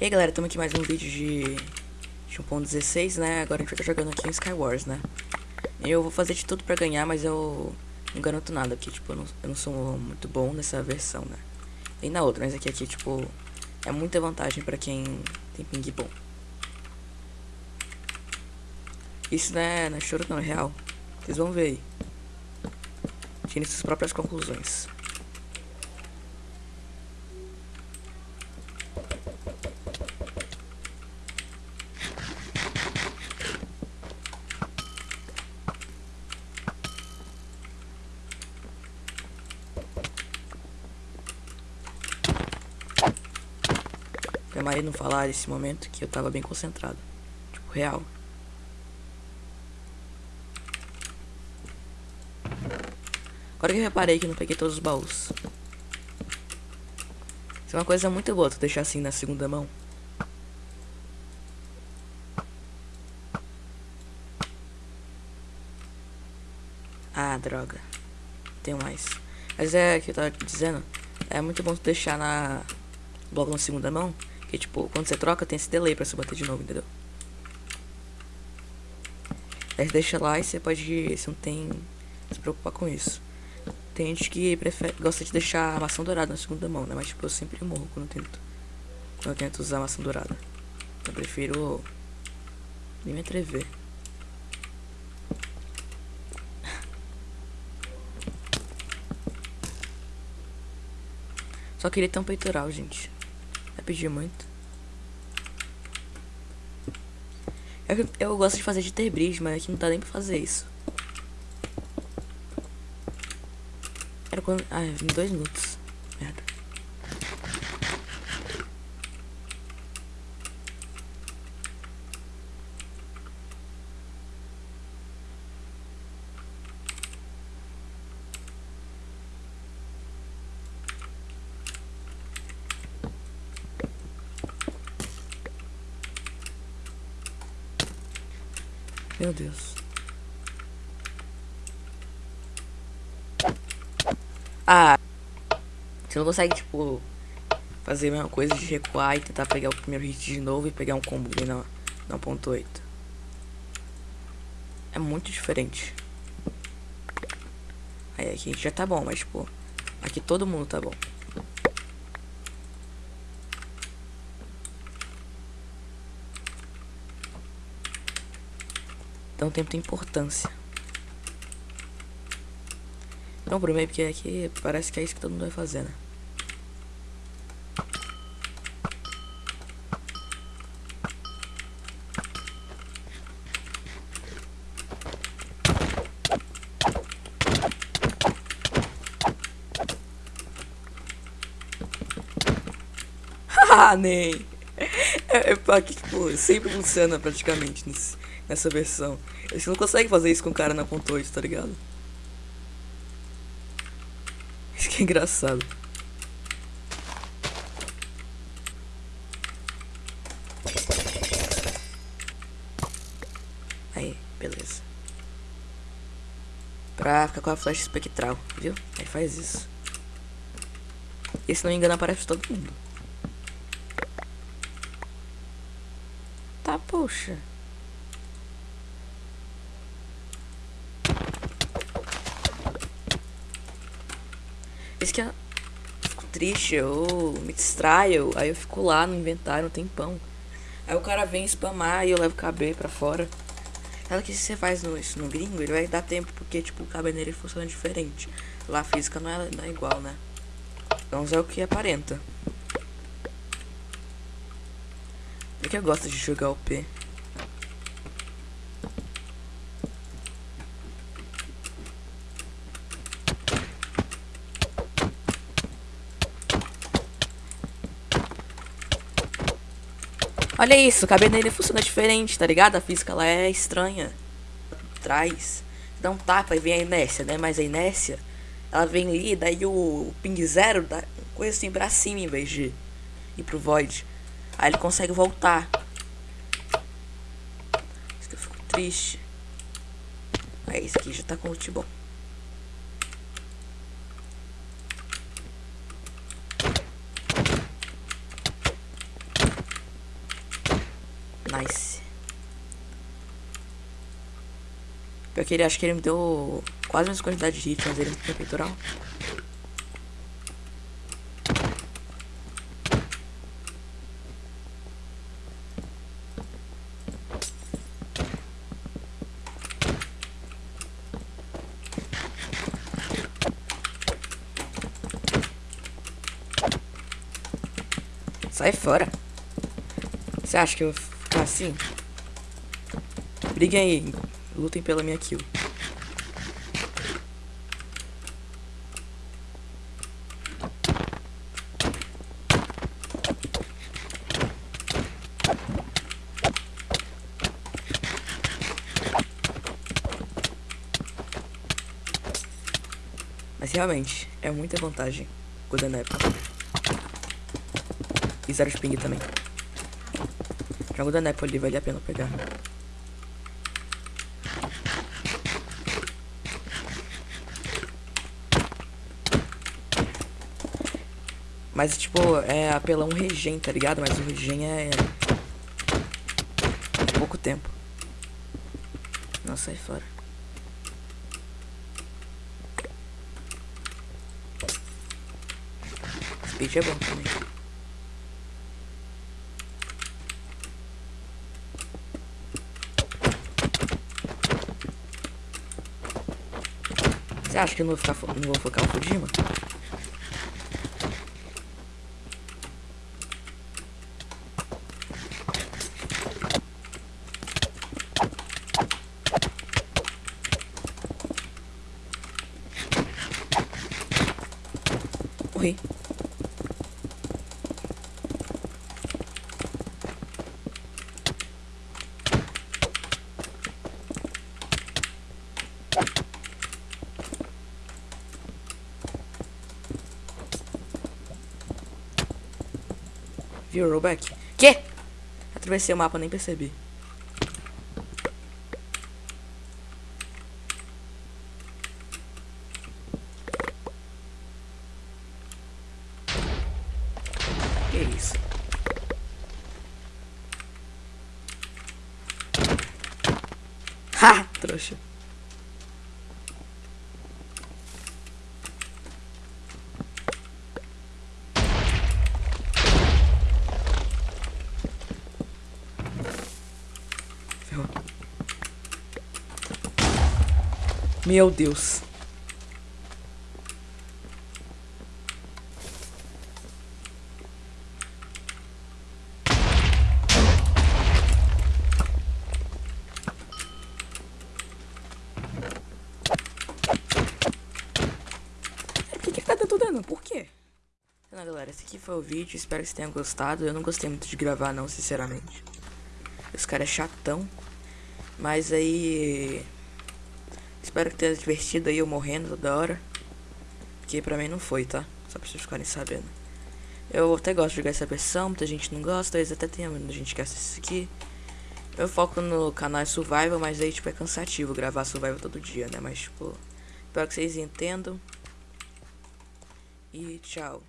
E aí galera, estamos aqui mais um vídeo de, de 1.16, né? Agora a gente vai estar jogando aqui em Skywars, né? Eu vou fazer de tudo pra ganhar, mas eu não garanto nada, porque tipo, eu não, eu não sou muito bom nessa versão, né? E na outra, mas aqui, aqui tipo, é muita vantagem pra quem tem ping bom. Isso não é, não é choro não, é real. Vocês vão ver aí. Tirem suas próprias conclusões. Maria não falar nesse momento que eu tava bem concentrado. Tipo, real. Agora que eu reparei que não peguei todos os baús. Isso é uma coisa muito boa, tu deixar assim na segunda mão. Ah, droga. Tem mais. Mas é o que eu tava dizendo. É muito bom tu deixar na. Logo na segunda mão. Que tipo, quando você troca tem esse delay pra você bater de novo, entendeu? Aí você deixa lá e você pode. Você não tem. Se preocupar com isso. Tem gente que prefere, gosta de deixar a maçã dourada na segunda mão, né? Mas tipo, eu sempre morro quando eu tento. Quando eu tento usar a maçã dourada. Eu prefiro. Nem me atrever. Só queria ter um peitoral, gente. Pedir muito. Eu, eu gosto de fazer de ter bridge, mas aqui não dá nem pra fazer isso. Era quando. Ah, em dois minutos. Meu Deus. Ah. Você não consegue, tipo, fazer a mesma coisa de recuar e tentar pegar o primeiro hit de novo e pegar um combo na, na 1.8. É muito diferente. Aí aqui a gente já tá bom, mas, tipo, aqui todo mundo tá bom. Então o tempo tem importância. Não, por meio porque aqui parece que é isso que todo mundo vai fazer, né? Ah, nem. É, é aqui, tipo, sempre funciona praticamente nesse, nessa versão. Você não consegue fazer isso com o cara na ponto 8, tá ligado? Isso que é engraçado. Aí, beleza. Pra ficar com a flecha espectral, viu? Aí faz isso. E se não me engano aparece todo mundo. Tá, poxa. Isso que eu fico triste, eu me distraio, aí eu fico lá no inventário um tempão. Aí o cara vem spamar e eu levo o KB pra fora. Sabe que se você faz no, isso no gringo, ele vai dar tempo, porque tipo, o KB nele funciona diferente. Lá a física não é, não é igual, né? Então é o que aparenta. Por que eu gosto de jogar o P? Olha isso, o cabelo dele funciona diferente, tá ligado? A física lá é estranha. Traz. Dá um tapa e vem a inércia, né? Mas a inércia, ela vem ali, daí o ping zero dá coisa assim pra cima em vez de ir pro void. Aí ele consegue voltar. Isso que eu fico triste. Aí esse aqui já tá com ult bom. Nice. Pior que ele acho que ele me deu quase a mesma quantidade de hits, mas ele não tem peitoral. Sai fora. Você acha que eu assim? Briguem aí. Lutem pela minha kill. Mas realmente, é muita vantagem Golden Apple. E zero spring também. Jogo da Nepal ali, vale a pena pegar. Mas, tipo, é apelão regen, tá ligado? Mas o regen é... Pouco tempo. Nossa, sai fora. Speed é bom também. Você acha que eu não vou, ficar, não vou focar o Fujima? Morri. Viu, rollback? Que? Atravessei o mapa, nem percebi. Que isso? Ha! Trouxa. Meu Deus. Por que, que tá? Por quê? Então, galera, esse aqui foi o vídeo. Espero que vocês tenham gostado. Eu não gostei muito de gravar, não, sinceramente. Esse cara é chatão. Mas aí. Espero que tenha divertido aí eu morrendo toda hora. Porque pra mim não foi, tá? Só pra vocês ficarem sabendo. Eu até gosto de jogar essa versão, muita gente não gosta, vezes até tem muita gente que assiste isso aqui. Eu foco no canal Survival, mas aí tipo é cansativo gravar Survival todo dia, né? Mas tipo, espero que vocês entendam. E tchau.